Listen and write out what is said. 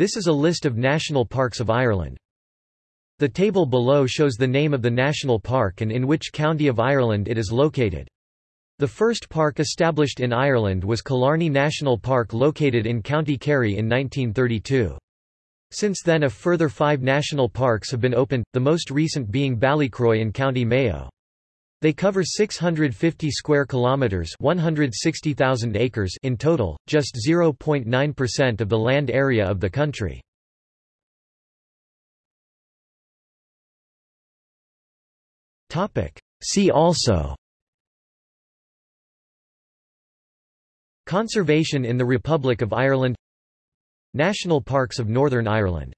This is a list of national parks of Ireland. The table below shows the name of the national park and in which county of Ireland it is located. The first park established in Ireland was Killarney National Park located in County Kerry in 1932. Since then a further five national parks have been opened, the most recent being Ballycroy in County Mayo. They cover 650 square kilometers, 160,000 acres in total, just 0.9% of the land area of the country. Topic: See also Conservation in the Republic of Ireland National Parks of Northern Ireland